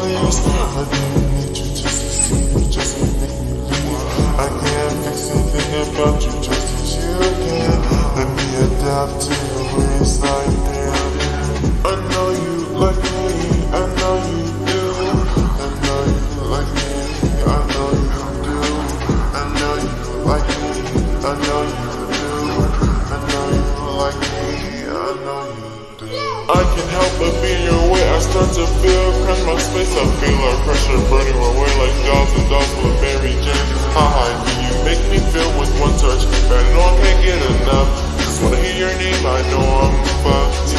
I can't you know you like me, I know you do I know you like me, I know you do I know you like me, I know you do I know you like me, I know you do I can help but be your start to feel, crush my space. I feel like pressure burning away like dolls and dolls with Mary Jane. Haha, do you make me feel with one touch? I know I can't get enough. Just wanna hear your name, I know I'm fucked.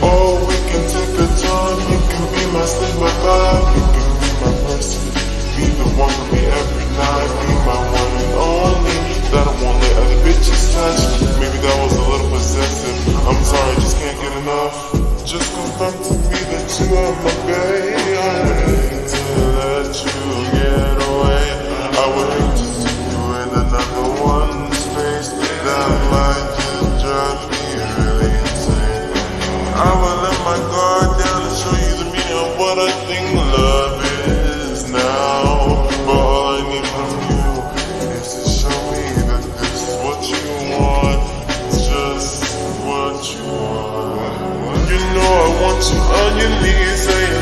Oh, we can take a time. You can be my slave, my vibe. You can be my person. Be the one for me every night. Be my on your knees